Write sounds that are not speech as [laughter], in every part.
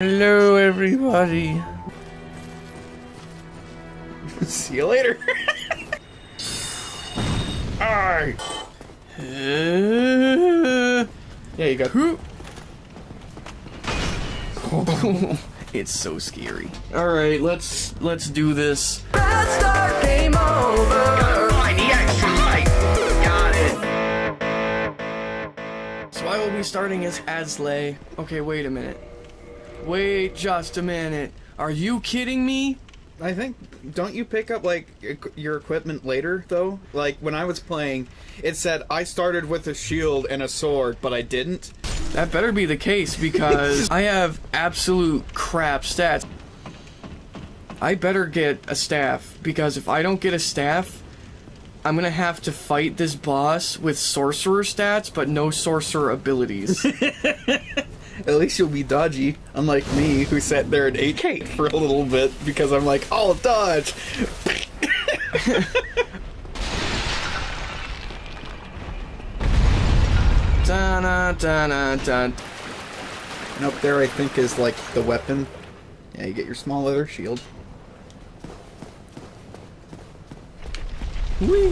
Hello, everybody. [laughs] See you later. [laughs] Alright. Uh, yeah, you got. [laughs] it's so scary. All right, let's let's do this. Let's start game over. Find the extra light. Got it. So I will be starting as Aslay. Okay, wait a minute. Wait just a minute. Are you kidding me? I think. Don't you pick up like your equipment later though? Like when I was playing, it said I started with a shield and a sword, but I didn't. That better be the case because [laughs] I have absolute crap stats. I better get a staff because if I don't get a staff, I'm gonna have to fight this boss with sorcerer stats but no sorcerer abilities. [laughs] At least you'll be dodgy, unlike me, who sat there and ate cake for a little bit because I'm like, I'll dodge. da da da da. And up there, I think, is like the weapon. Yeah, you get your small leather shield. Whee!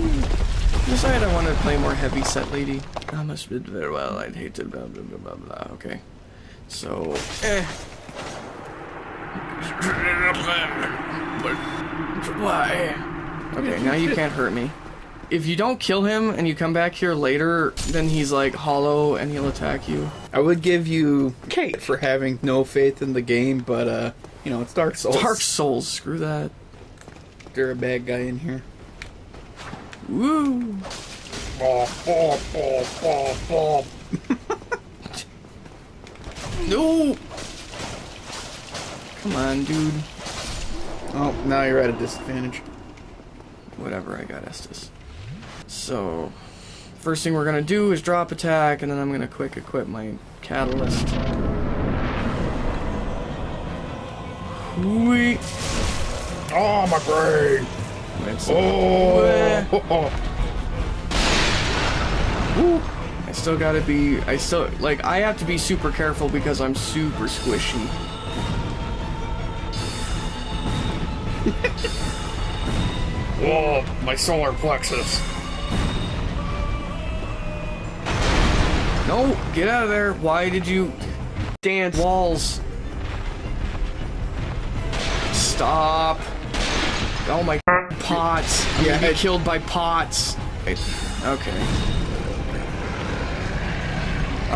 Decided I wanted to play more heavy set lady. I must bid very well. I'd hate to blah blah blah blah blah. Okay. So eh. Why? Okay, now you can't hurt me. If you don't kill him and you come back here later, then he's like hollow and he'll attack you. I would give you Kate for having no faith in the game, but uh, you know, it's Dark Souls. Dark Souls, screw that. They're a bad guy in here. Woo! [laughs] [laughs] no! Come on, dude. Oh, now you're at a disadvantage. Whatever, I got Estus. So, first thing we're gonna do is drop attack, and then I'm gonna quick equip my catalyst. Whee! Oh, my brain! It's- Oh! [laughs] Woo. I still gotta be, I still, like, I have to be super careful because I'm super squishy. [laughs] Whoa, my solar plexus. No, get out of there. Why did you dance walls? Stop. Oh my [laughs] pots. I'm Yeah, gonna be killed by pots. Okay.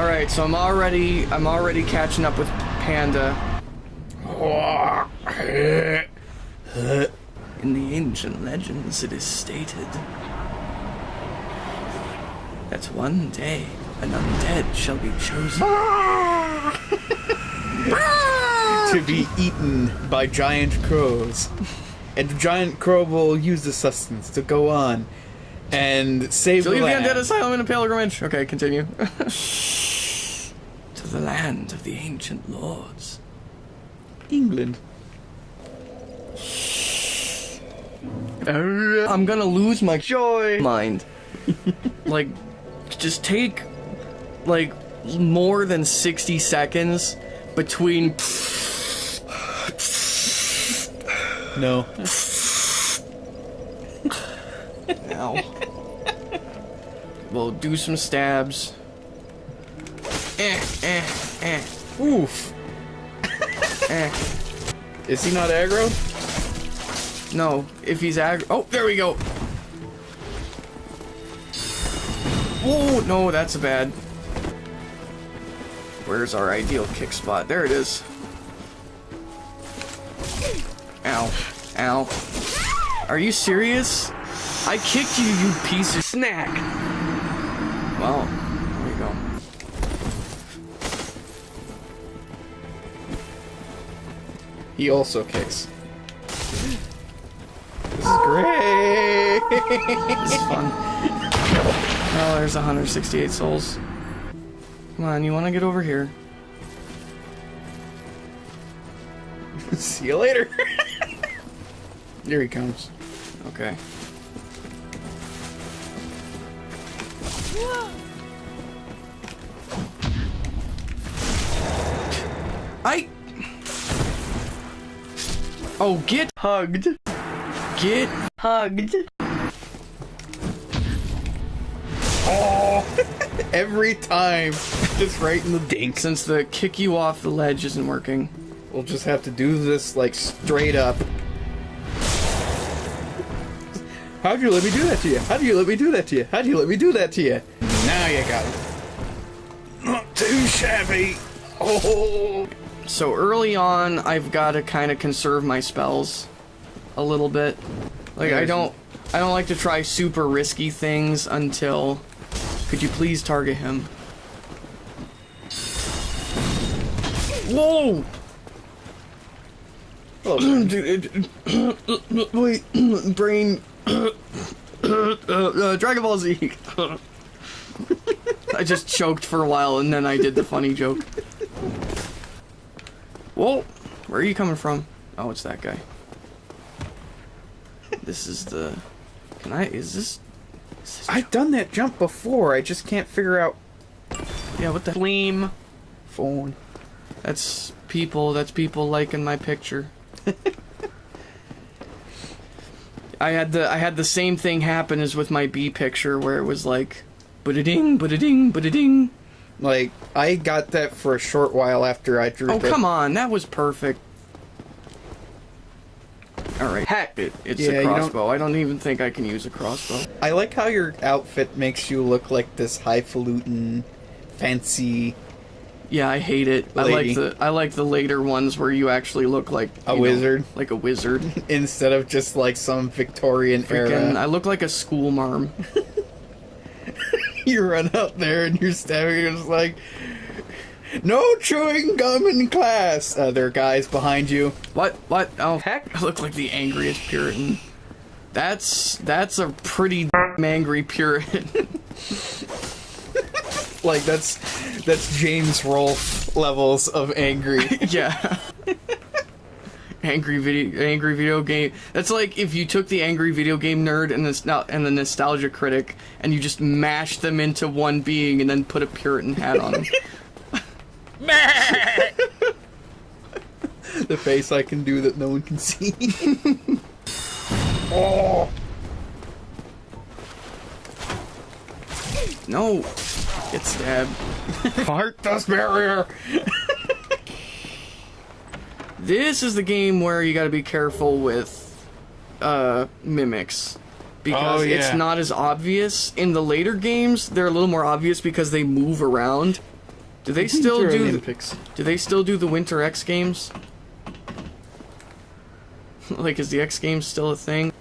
Alright, so I'm already I'm already catching up with Panda. In the ancient legends it is stated that one day an undead shall be chosen. [laughs] to be eaten by giant crows. And the giant crow will use the sustenance to go on and save To the leave the undead asylum in a pilgrimage. Okay, continue. [laughs] to the land of the ancient lords. England. I'm gonna lose my joy mind. [laughs] like, just take like more than 60 seconds between. No. [laughs] Ow. we'll do some stabs. Eh, eh, eh, Oof. eh. Is he not aggro? No, if he's aggro. Oh, there we go. Oh, no, that's a bad. Where's our ideal kick spot? There it is. Ow. Ow. Are you serious? I kicked you, you piece of snack. Well, there you go. He also kicks. This is great. This is fun. Oh, there's 168 souls. Come on, you want to get over here? [laughs] See you later. [laughs] Here he comes. Okay. I Oh, get hugged. Get hugged. Oh, [laughs] every time, just right in the dink. Since the kick you off the ledge isn't working. We'll just have to do this like straight up. How'd you let me do that to you? How'd you let me do that to you? How'd you let me do that to you? Now you got it. Not too shabby. Oh. So early on, I've got to kind of conserve my spells a little bit. Like I don't, I don't like to try super risky things until. Could you please target him? Whoa! Oh, [clears throat] Dude, it- [clears throat] wait, [clears throat] brain. Uh, uh, Dragon Ball Z. I just choked for a while and then I did the funny joke. Whoa, where are you coming from? Oh, it's that guy. This is the. Can I? Is this? Is this I've done that jump before. I just can't figure out yeah, what the flame? phone. That's people. That's people liking my picture. [laughs] I had the I had the same thing happen as with my B picture where it was like, but ding, but ding, but ding. Like I got that for a short while after I drew. Oh the- come on, that was perfect. All right, heck, it, it's Yeah, a you don't- crossbow. I don't even think I can use a crossbow. I like how your outfit makes you look like this highfalutin, fancy Yeah, I hate it. I like the I like the later ones where you actually look like A know, wizard. like a wizard. [laughs] instead of just like some Victorian Freaking, I look like a school marm. [laughs] You run out there and you're stabbing. You're just like, no chewing gum in class. Uh, there are guys behind you. What? What? Oh heck! I look like the angriest Puritan. That's that's a pretty angry Puritan. [laughs] Like that's that's James Rolfe levels of angry. [laughs] yeah. angry video, angry video game. That's like if you took the angry video game nerd and the and the nostalgia critic and you just mashed them into one being and then put a Puritan hat on them. [laughs] the face I can do that no one can see. oh, [laughs] no, get stabbed. [laughs] heart dust barrier. This is the game where you got to be careful with uh, mimics because Oh, it's not as obvious. In the later games, they're a little more obvious because they move around. Do they [laughs] still do? Olympics. Do they still do the Winter X Games? [laughs] like, is the X Games still a thing?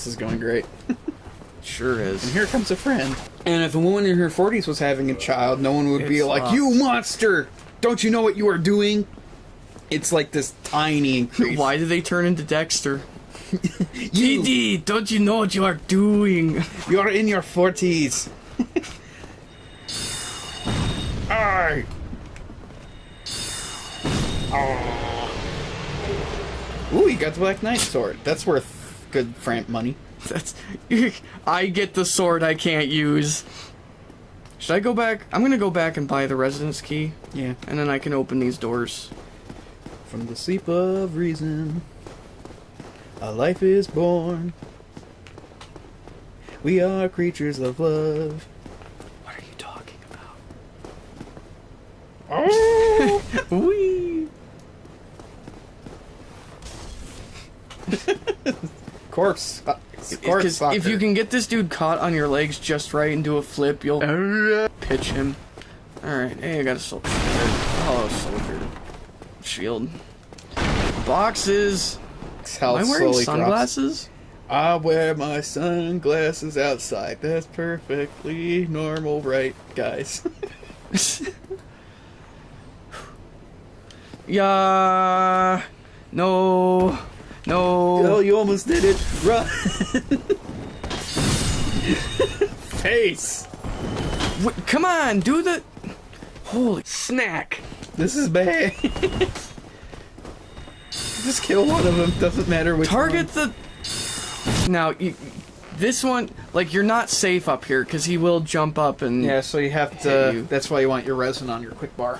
This is going great. sure is. And here comes a friend. And if a woman in her 40s was having a child, no one would be It's like, locked. You monster! Don't you know what you are doing? It's like this tiny increase. Why did they turn into Dexter? [laughs] You, DD, don't you know what you are doing? you're in your 40s. [laughs] Aye. Ooh, you got the Black Knight sword. That's worth good Frampt money. [laughs] That's [laughs] I get the sword I can't use. Should I go back? I'm gonna go back and buy the residence key, Yeah. and then I can open these doors. From the sleep of reason, a life is born. We are creatures of love. What are you talking about? Oh! [laughs] Wee. Course. Uh, course Because if you can get this dude caught on your legs just right and do a flip, you'll pitch him. Alright, hey, I got a soldier. Oh, soldier. Shield. Boxes. How Am I wearing slowly drops. sunglasses? I wear my sunglasses outside. That's perfectly normal, right, guys? [laughs] yeah. No. No. oh, you almost did it. Run. Face. Wait, come on, do the. Holy snack! This is bad. Just kill one of them. Doesn't matter which Target the. Now, you, This one, like, you're not safe up here because he will jump up and. Yeah, so you have to. you. That's why you want your resin on your quick bar.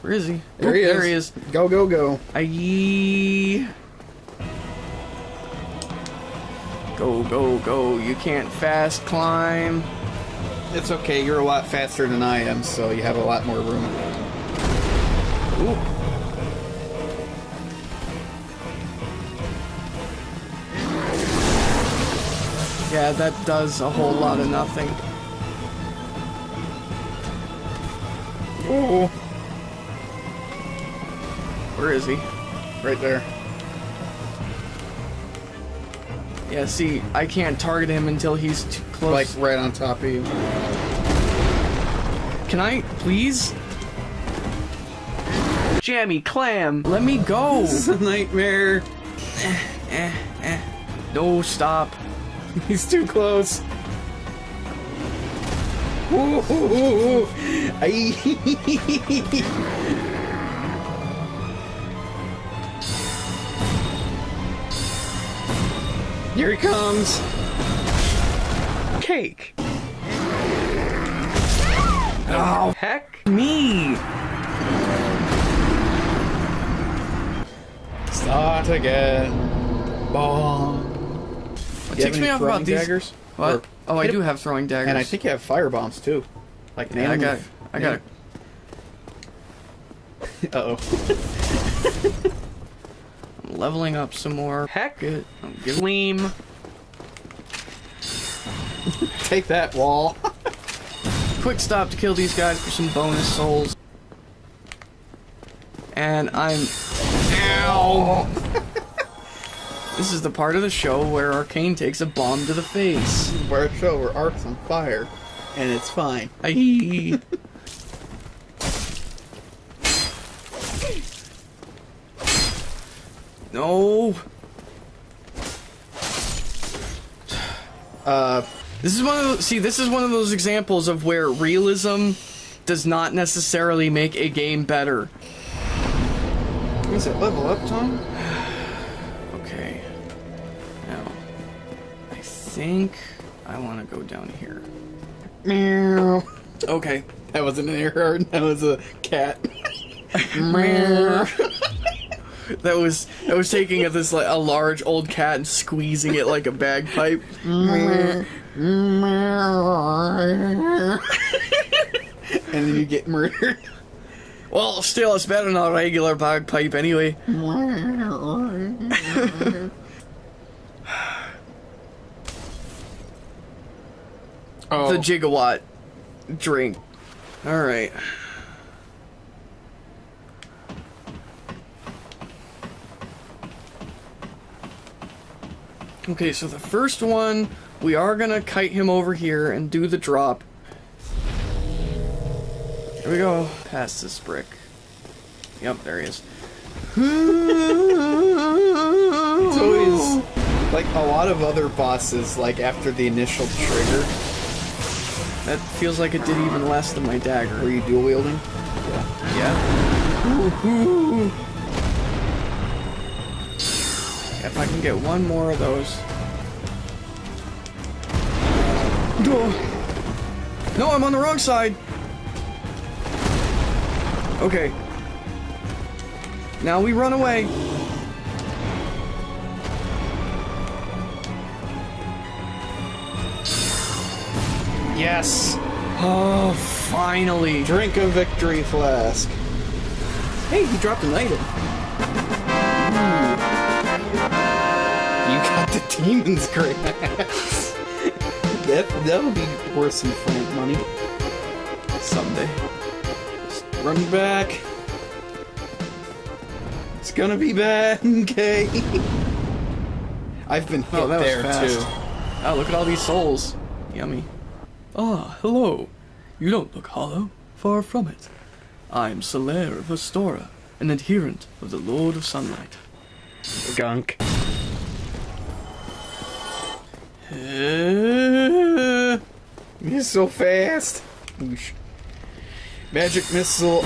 Where is he? There Oop, he is. There he is. Go go go. Aye. Go, go, go. You can't fast climb. It's okay. You're a lot faster than I am, so you have a lot more room. Ooh. Yeah, that does a whole lot of nothing. Ooh, Where is he? right there. Yeah, see, I can't target him until he's too close. Like right on top of you. Can I, please? Jammy clam, let me go. [laughs] This is a nightmare. Eh, eh, eh. No, stop. [laughs] He's too close. Ooh, ooh, ooh, ooh. [laughs] Here he comes. Cake. Oh, heck me. Start again. Bong. What You have takes me off about throwing these? daggers? What? Or- Oh, I do have throwing daggers. And I think you have fire bombs too. Like Yeah, I got, I got. Uh oh. I'm leveling up some more. Heck it. I'm giving gleam. [laughs] Take that wall. [laughs] Quick stop to kill these guys for some bonus souls. And I'm. Ow! [laughs] this is the part of the show where Arcane takes a bomb to the face. Where a show where Ark's on fire, and it's fine. Aye. No. [sighs] Uh, This is one of those, see, this is one of those examples of where realism does not necessarily make a game better. is it level up time? [sighs] Okay. Now, I think I want to go down here. Meow. Okay. That wasn't an error. [laughs] That was a cat. [laughs] [laughs] That was that was taking a, this like a large old cat and squeezing it like a bagpipe. and then you get murdered. Well, still, it's better than a regular bagpipe anyway. [sighs] Oh, The gigawatt drink. All right. Okay, so the first one, we are gonna kite him over here and do the drop. Here we go. Past this brick. Yep, there he is. [laughs] it's always [laughs] like a lot of other bosses. Like after the initial trigger, That feels like it did even less than my dagger. were you dual wielding? Yeah. Woo-hoo. [laughs] If I can get one more of those. No, no I'm on the wrong side. Okay. Now we run away. Yes. Oh, finally. Drink a victory flask. Hey, he dropped an item. Demon's grass. that that'll be worth some Frampt money. Someday. Run back. It's gonna be bad, [laughs] okay? I've been hit Oh, that there too. Oh, look at all these souls. Yummy. Ah, hello. You don't look hollow. Far from it. I'm Solaire of Astora, an adherent of the Lord of Sunlight. Gunk. Uh, You're so fast. Whoosh. Magic missile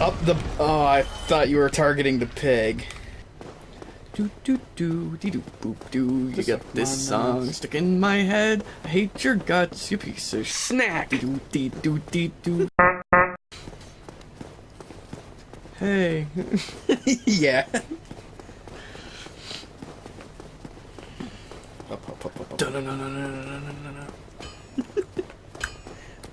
up the. Oh, I thought you were targeting the pig. Do do do dee doo boop doo. You suck this song stuck in my head. I hate your guts, you piece of Snack. doo dee doo dee doo. Hey. [laughs] yeah. Up, up, up, up, up. Dun-dun-dun-dun-dun-dun-dun-dun.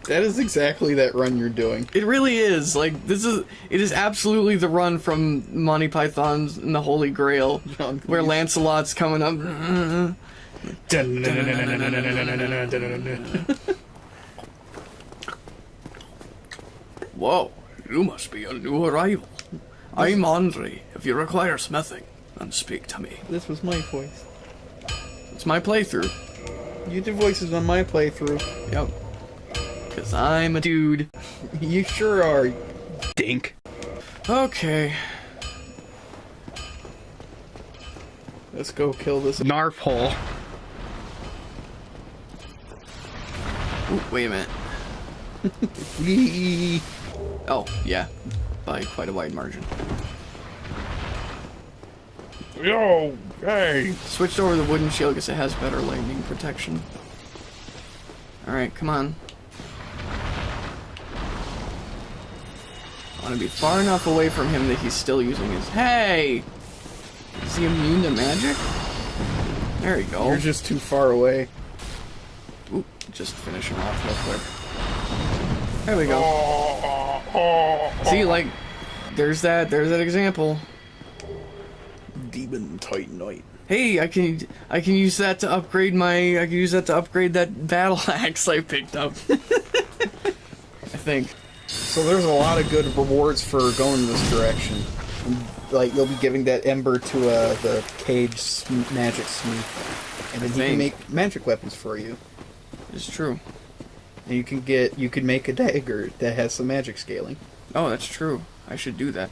That is exactly that run you're doing. It really is. Like this is it is absolutely the run from Monty Python's and the Holy Grail [laughs] John where Lancelot's coming up. [laughs] Whoa, you must be a new arrival. I'm Andre. If you require smithing, then speak to me. This was my voice. It's my playthrough. You did voices on my playthrough. Yep. Cause I'm a dude. [laughs] You sure are, dink. Okay. Let's go kill this narf hole. Ooh, wait a minute. [laughs] [laughs] Oh, yeah. By quite a wide margin. Yo, hey. Switched over the wooden shield because it has better lightning protection. Alright, come on. I want to be far enough away from him that he's still using his. Hey! Is he immune to magic? There you go. You're just too far away. Oop, just finish him off real quick. There we go. Oh, oh, oh, See, like, there's that, there's that example. Demon Titanite. Hey, I can I can use that to upgrade my I can use that to upgrade that [laughs] battle axe I picked up. [laughs] I think. So there's a lot of good rewards for going this direction. Like you'll be giving that ember to uh, the cage sm- magic smith, and then he think. can make magic weapons for you. It's true. And you can get you can make a dagger that has some magic scaling. Oh, that's true. I should do that.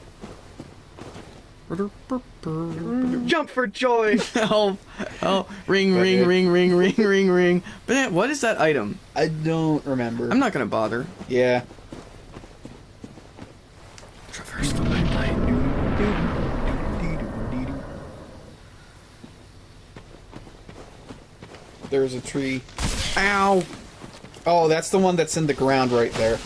Jump for joy! [laughs] Oh, oh, ring, ring, ring, ring, ring, ring, ring. But what is that item? I don't remember. I'm not gonna bother. Yeah. Traverse the limelight. There's a tree. Ow! Oh, that's the one that's in the ground right there.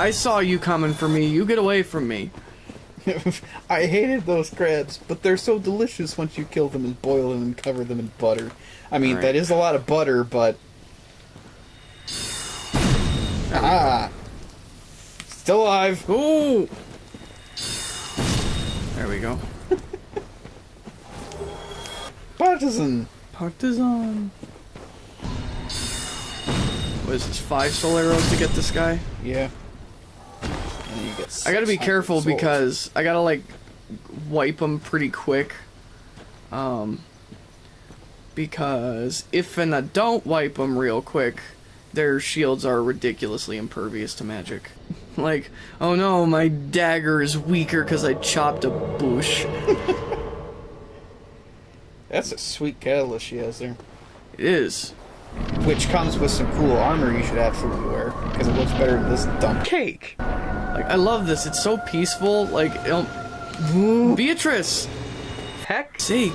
I saw you coming for me. You get away from me. [laughs] I hated those crabs, but they're so delicious once you kill them and boil them and cover them in butter. I mean, Alright. that is a lot of butter, but. Ah! Still alive! Ooh! There we go. [laughs] Partisan! Partisan. What is this? Five soul arrows to get this guy? Yeah. I gotta be careful souls. because I gotta like wipe them pretty quick. Um, because if and I don't wipe them real quick, their shields are ridiculously impervious to magic. [laughs] like, oh no, my dagger is weaker because I chopped a bush. [laughs] That's a sweet catalyst she has there. It is. Which comes with some cool armor you should absolutely wear, because it looks better than this dumb cake! Like, I love this. It's so peaceful. Like. Beatrice! Heck! sake.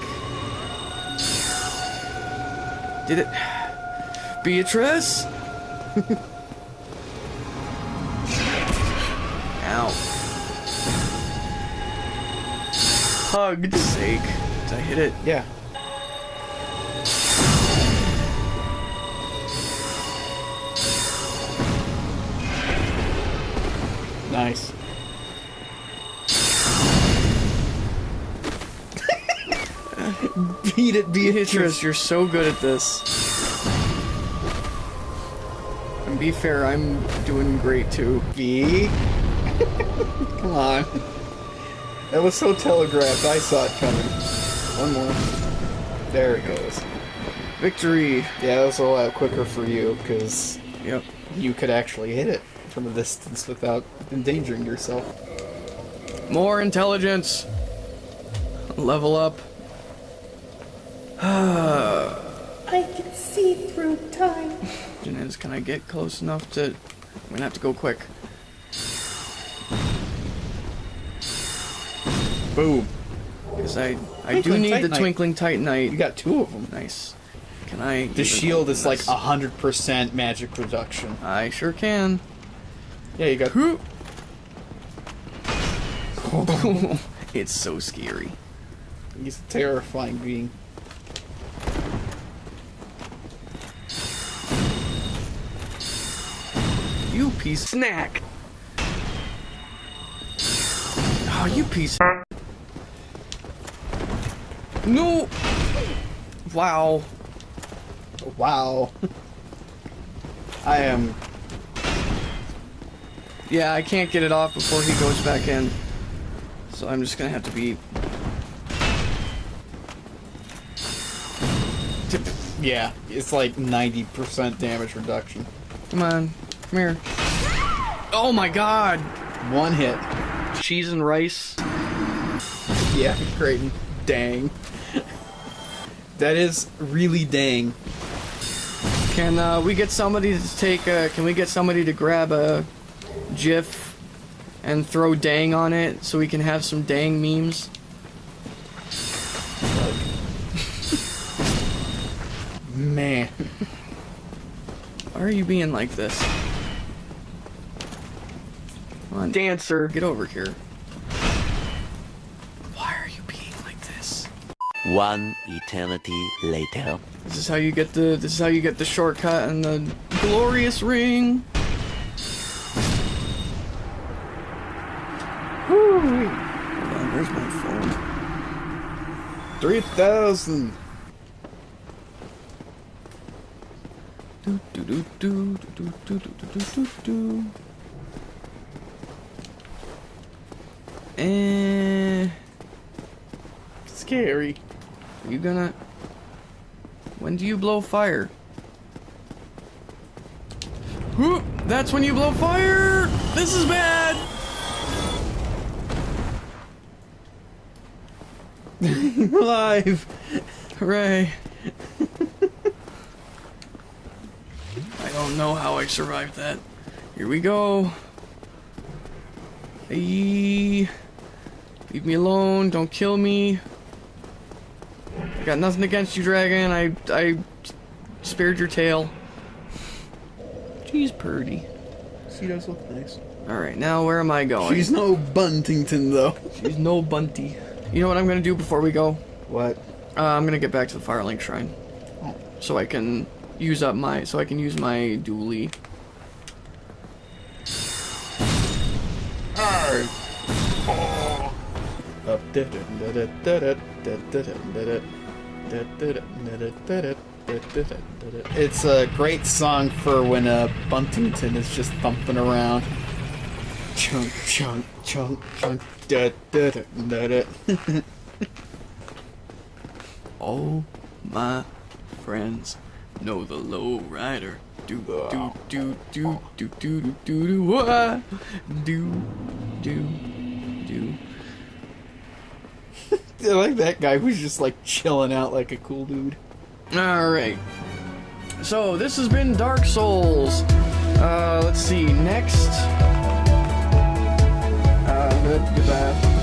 Did it. Beatrice? [laughs] Ow. Hugged sake. Did I hit it? Yeah. Nice. Beat it, beat it. Beatrice, you're so good at this. And be fair, I'm doing great too. B. [laughs] Come on. That was so telegraphed, I saw it coming. One more. There it goes. Victory! Yeah, that was a lot quicker for you, because Yep. you could actually hit it from a distance without endangering yourself. More intelligence! Level up. [sighs] I can see through time. Question is, can I get close enough to... I'm gonna have to go quick. Boom. Because I, I do Twinkling need the Titanite. Twinkling Titanite. You got two of them. Nice. Can I? The shield is like this? a hundred percent magic reduction. I sure can. Yeah, you got. [laughs] it's so scary. He's a terrifying being. You piece of snack. Oh, you piece. of- No. Wow. Wow. I am. Yeah, I can't get it off before he goes back in. So I'm just gonna have to be. Yeah, it's like ninety percent damage reduction. Come on, come here. Oh my god! One hit. Cheese and rice. Yeah, great. Dang. That is really dang. Can uh, we get somebody to take? Uh, can we get somebody to grab a GIF and throw dang on it so we can have some dang memes? Man. Why are you being like this? Come on, dancer, get over here. Why are you being like this? One eternity later. This is how you get the. This is how you get the shortcut and the glorious ring. 3,000! Do do do do do do do do do do do. Eh. Scary. Are you gonna. When do you blow fire? Whoop! That's when you blow fire! This is bad! [laughs] Alive. Hooray! I don't know how I survived that. Here we go. Hey, leave me alone. Don't kill me. I got nothing against you, dragon. I I spared your tail. Jeez, Purdy. She does look nice. All right, now where am I going? She's no Buntington though. She's no bunty. You know what I'm gonna do before we go? What? Uh, I'm gonna get back to the Firelink Shrine, Oh. so I can use up my so I can use my dually. Up. It's a great song for when uh, Buntington is just thumping around. Chunk, chunk, chunk, chunk. Da, da, da, da, da. All my friends know the low rider. Do do do do do do do do do wah. do do do. [laughs] I like that guy who's just like chilling out like a cool dude. All right. So this has been Dark Souls. Uh, let's see. Next. Good, goodbye.